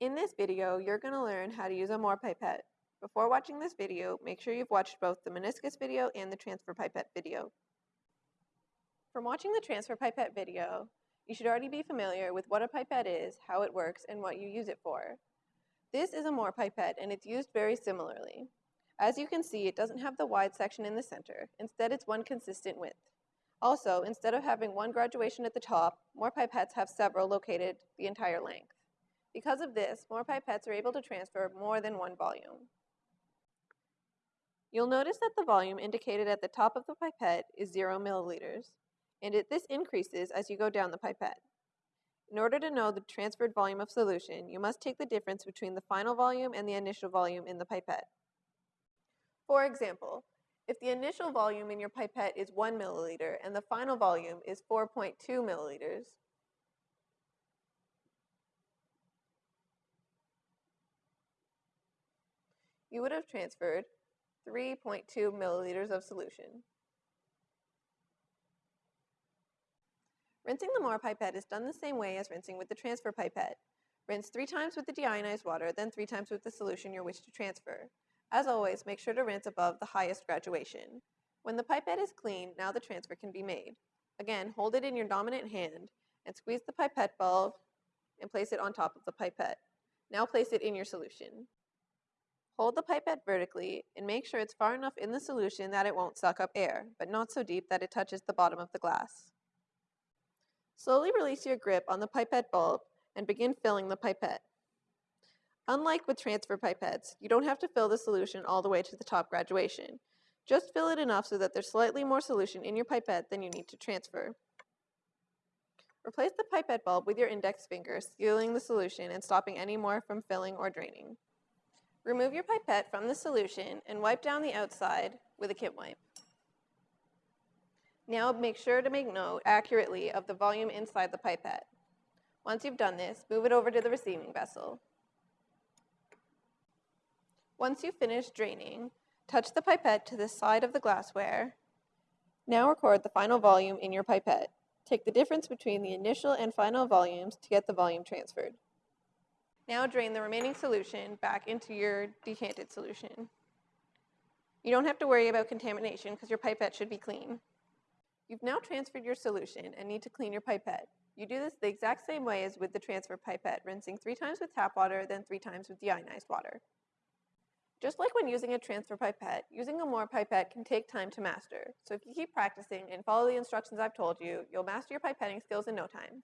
In this video, you're going to learn how to use a Mohr pipette. Before watching this video, make sure you've watched both the meniscus video and the transfer pipette video. From watching the transfer pipette video, you should already be familiar with what a pipette is, how it works, and what you use it for. This is a Mohr pipette and it's used very similarly. As you can see, it doesn't have the wide section in the center. Instead, it's one consistent width. Also, instead of having one graduation at the top, Mohr pipettes have several located the entire length. Because of this, Mohr pipettes are able to transfer more than one volume. You'll notice that the volume indicated at the top of the pipette is 0 milliliters, and it, this increases as you go down the pipette. In order to know the transferred volume of solution, you must take the difference between the final volume and the initial volume in the pipette. For example, if the initial volume in your pipette is 1 milliliter and the final volume is 4.2 milliliters, you would have transferred 3.2 milliliters of solution. Rinsing the Mohr pipette is done the same way as rinsing with the transfer pipette. Rinse three times with the deionized water, then three times with the solution you wish to transfer. As always, make sure to rinse above the highest graduation. When the pipette is clean, now the transfer can be made. Again, hold it in your dominant hand and squeeze the pipette bulb and place it on top of the pipette. Now place it in your solution. Hold the pipette vertically and make sure it's far enough in the solution that it won't suck up air, but not so deep that it touches the bottom of the glass. Slowly release your grip on the pipette bulb and begin filling the pipette. Unlike with transfer pipettes, you don't have to fill the solution all the way to the top graduation. Just fill it enough so that there's slightly more solution in your pipette than you need to transfer. Replace the pipette bulb with your index finger, sealing the solution and stopping any more from filling or draining. Remove your pipette from the solution and wipe down the outside with a Kim wipe. Now make sure to make note accurately of the volume inside the pipette. Once you've done this, move it over to the receiving vessel. Once you've finished draining, touch the pipette to the side of the glassware. Now record the final volume in your pipette. Take the difference between the initial and final volumes to get the volume transferred. Now drain the remaining solution back into your decanted solution. You don't have to worry about contamination because your pipette should be clean. You've now transferred your solution and need to clean your pipette. You do this the exact same way as with the transfer pipette, rinsing three times with tap water, then three times with deionized water. Just like when using a transfer pipette, using a Mohr pipette can take time to master. So if you keep practicing and follow the instructions I've told you, you'll master your pipetting skills in no time.